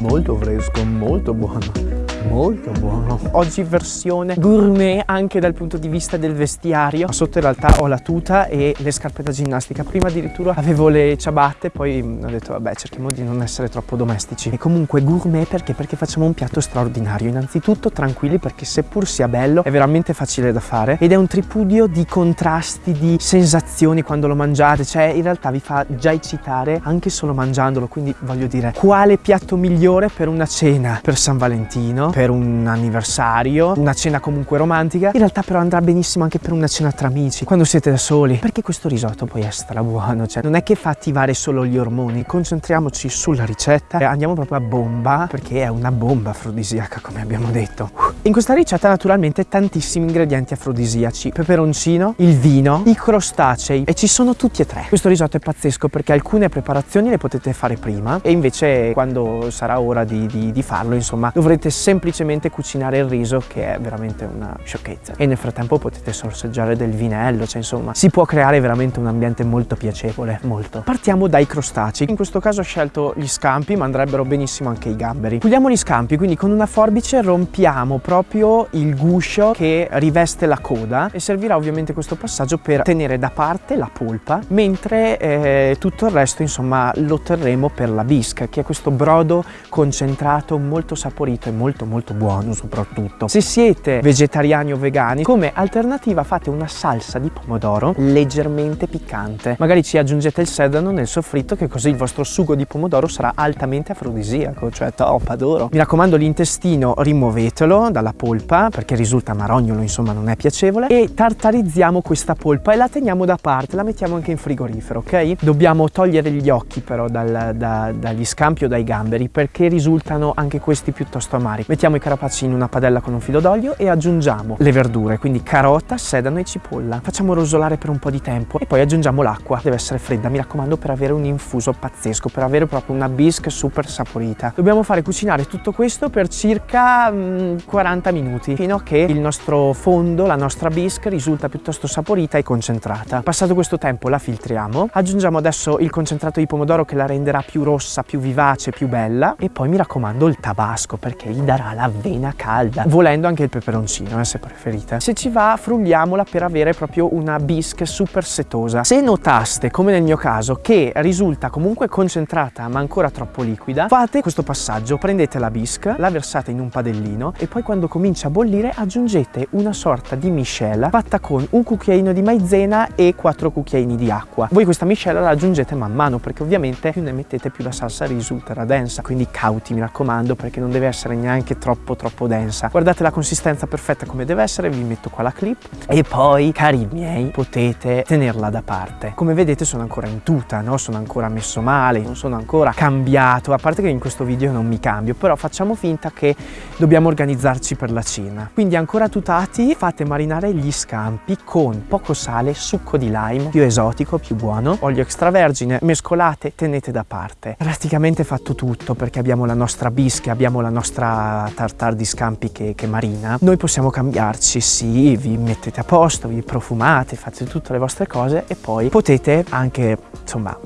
molto fresco, molto buono molto buono. Oggi versione gourmet anche dal punto di vista del vestiario. Sotto in realtà ho la tuta e le scarpe da ginnastica. Prima addirittura avevo le ciabatte poi ho detto vabbè cerchiamo di non essere troppo domestici. E comunque gourmet perché? Perché facciamo un piatto straordinario. Innanzitutto tranquilli perché seppur sia bello è veramente facile da fare ed è un tripudio di contrasti di sensazioni quando lo mangiate. Cioè in realtà vi fa già eccitare anche solo mangiandolo. Quindi voglio dire quale piatto migliore per una cena per San Valentino per un anniversario, una cena comunque romantica. In realtà però andrà benissimo anche per una cena tra amici, quando siete da soli. Perché questo risotto poi è strabuono, cioè non è che fa attivare solo gli ormoni. Concentriamoci sulla ricetta andiamo proprio a bomba, perché è una bomba afrodisiaca come abbiamo detto. In questa ricetta naturalmente tantissimi ingredienti afrodisiaci. Peperoncino, il vino, i crostacei e ci sono tutti e tre. Questo risotto è pazzesco perché alcune preparazioni le potete fare prima e invece quando sarà ora di, di, di farlo insomma dovrete semplicemente semplicemente cucinare il riso che è veramente una sciocchezza. E nel frattempo potete sorseggiare del vinello cioè insomma si può creare veramente un ambiente molto piacevole molto. Partiamo dai crostacei. In questo caso ho scelto gli scampi ma andrebbero benissimo anche i gamberi. Puliamo gli scampi quindi con una forbice rompiamo proprio il guscio che riveste la coda e servirà ovviamente questo passaggio per tenere da parte la polpa mentre eh, tutto il resto insomma lo terremo per la bisca che è questo brodo concentrato molto saporito e molto molto buono soprattutto. Se siete vegetariani o vegani, come alternativa fate una salsa di pomodoro leggermente piccante. Magari ci aggiungete il sedano nel soffritto che così il vostro sugo di pomodoro sarà altamente afrodisiaco, cioè top, adoro. Mi raccomando l'intestino rimuovetelo dalla polpa perché risulta marognolo, insomma non è piacevole e tartarizziamo questa polpa e la teniamo da parte, la mettiamo anche in frigorifero, ok? Dobbiamo togliere gli occhi però dal, da, dagli scampi o dai gamberi perché risultano anche questi piuttosto amari. Mettiamo i carapacci in una padella con un filo d'olio e aggiungiamo le verdure, quindi carota, sedano e cipolla. Facciamo rosolare per un po' di tempo e poi aggiungiamo l'acqua. Deve essere fredda, mi raccomando, per avere un infuso pazzesco, per avere proprio una bisque super saporita. Dobbiamo fare cucinare tutto questo per circa mm, 40 minuti, fino a che il nostro fondo, la nostra bisque, risulta piuttosto saporita e concentrata. Passato questo tempo la filtriamo, aggiungiamo adesso il concentrato di pomodoro che la renderà più rossa, più vivace, più bella e poi mi raccomando il tabasco perché gli darà l'avena calda, volendo anche il peperoncino eh, se preferite. Se ci va frugliamola per avere proprio una bisque super setosa. Se notaste, come nel mio caso, che risulta comunque concentrata ma ancora troppo liquida, fate questo passaggio, prendete la bisque, la versate in un padellino e poi quando comincia a bollire aggiungete una sorta di miscela fatta con un cucchiaino di maizena e quattro cucchiaini di acqua. Voi questa miscela la aggiungete man mano perché ovviamente più ne mettete più la salsa risulterà densa, quindi cauti mi raccomando perché non deve essere neanche troppo troppo densa. Guardate la consistenza perfetta come deve essere vi metto qua la clip. E poi cari miei potete tenerla da parte. Come vedete sono ancora in tuta no? Sono ancora messo male non sono ancora cambiato. A parte che in questo video non mi cambio però facciamo finta che dobbiamo organizzarci per la cena. Quindi ancora tutati fate marinare gli scampi con poco sale succo di lime più esotico più buono olio extravergine mescolate tenete da parte. Praticamente fatto tutto perché abbiamo la nostra bisca abbiamo la nostra tartar di scampi che, che, marina, noi possiamo cambiarci, sì, vi mettete a posto, vi profumate, fate tutte le vostre cose e poi potete anche, insomma,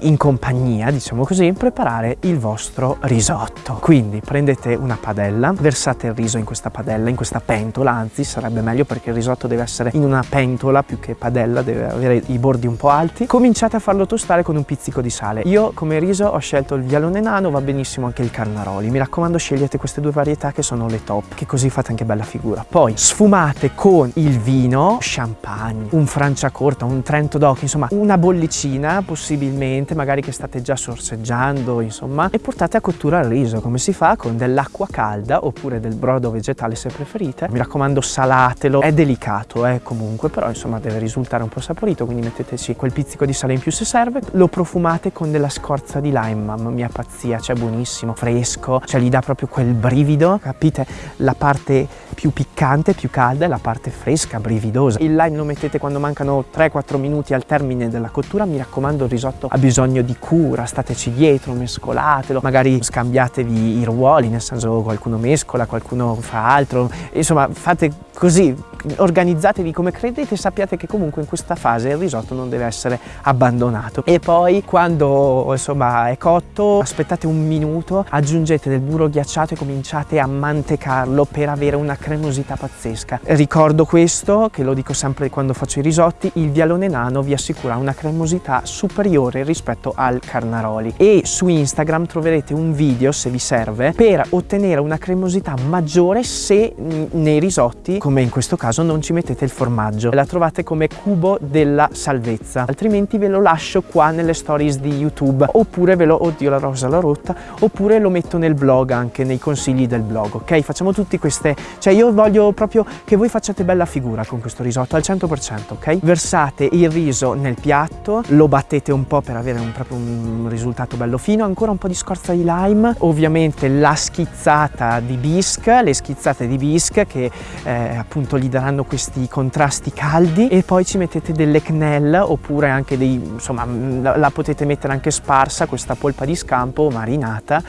in compagnia, diciamo così, preparare il vostro risotto. Quindi prendete una padella, versate il riso in questa padella, in questa pentola, anzi sarebbe meglio perché il risotto deve essere in una pentola più che padella, deve avere i bordi un po' alti. Cominciate a farlo tostare con un pizzico di sale. Io come riso ho scelto il vialone nano, va benissimo anche il carnaroli. Mi raccomando scegliete queste due varietà che sono le top, che così fate anche bella figura. Poi sfumate con il vino, champagne, un franciacorta, un trento d'occhio, insomma una bollicina possibilmente, magari che state già sorseggiando, insomma, e portate a cottura il riso, come si fa con dell'acqua calda oppure del brodo vegetale se preferite. Mi raccomando salatelo, è delicato eh, comunque, però insomma deve risultare un po' saporito, quindi metteteci quel pizzico di sale in più se serve. Lo profumate con della scorza di lime, mamma mia pazzia, cioè buonissimo, fresco, cioè gli dà proprio quel brivido brivido, capite? La parte più piccante, più calda e la parte fresca, brividosa. Il lime lo mettete quando mancano 3-4 minuti al termine della cottura, mi raccomando il risotto ha bisogno di cura, stateci dietro, mescolatelo, magari scambiatevi i ruoli, nel senso qualcuno mescola, qualcuno fa altro, insomma fate così, organizzatevi come credete sappiate che comunque in questa fase il risotto non deve essere abbandonato e poi quando insomma è cotto aspettate un minuto aggiungete del burro ghiacciato e cominciate a mantecarlo per avere una cremosità pazzesca. Ricordo questo che lo dico sempre quando faccio i risotti il vialone nano vi assicura una cremosità superiore rispetto al carnaroli. E su Instagram troverete un video se vi serve per ottenere una cremosità maggiore se nei risotti come in questo caso non ci mettete il formaggio. La trovate come cubo della salvezza. Altrimenti ve lo lascio qua nelle stories di youtube. Oppure ve lo oddio la rosa l'ho rotta oppure lo metto nel blog anche nei consigli del blog ok? Facciamo tutti queste cioè io voglio proprio che voi facciate bella figura con questo risotto al 100% ok? Versate il riso nel piatto lo battete un po' per avere un, proprio un risultato bello fino ancora un po' di scorza di lime ovviamente la schizzata di bisque le schizzate di bisque che eh, appunto gli daranno questi contrasti caldi e poi ci mettete delle quenelle oppure anche dei insomma la, la, potete mettere anche sparsa questa polpa di scampo marinata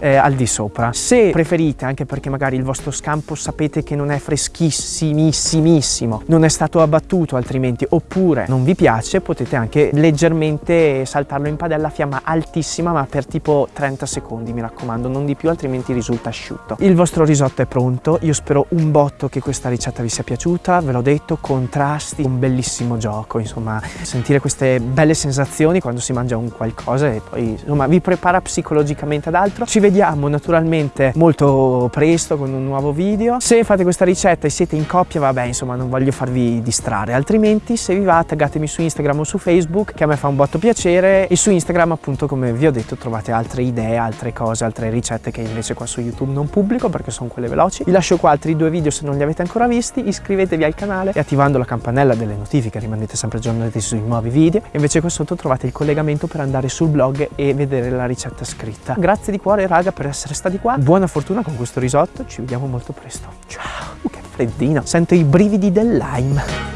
eh, al di sopra. Se preferite anche perché magari il vostro scampo sapete che non è freschissimissimissimo non è stato abbattuto altrimenti oppure non vi piace potete anche leggermente saltarlo in padella a fiamma altissima ma per tipo 30 secondi mi raccomando non di più altrimenti risulta asciutto il vostro risotto è pronto io spero un botto che questa ricetta vi sia piaciuta, ve l'ho detto, contrasti, un bellissimo gioco, insomma, sentire queste belle sensazioni quando si mangia un qualcosa e poi, insomma, vi prepara psicologicamente ad altro. Ci vediamo naturalmente molto presto con un nuovo video. Se fate questa ricetta e siete in coppia, vabbè, insomma, non voglio farvi distrarre, altrimenti se vi va taggatemi su Instagram o su Facebook, che a me fa un botto piacere, e su Instagram, appunto, come vi ho detto, trovate altre idee, altre cose, altre ricette che invece qua su YouTube non pubblico perché sono quelle veloci. Vi lascio qua altri due video se non li avete ancora visti. Iscrivetevi al canale e attivando la campanella delle notifiche rimanete sempre aggiornati sui nuovi video. E invece qua sotto trovate il collegamento per andare sul blog e vedere la ricetta scritta. Grazie di cuore raga per essere stati qua. Buona fortuna con questo risotto ci vediamo molto presto. Ciao. Che freddino sento i brividi del lime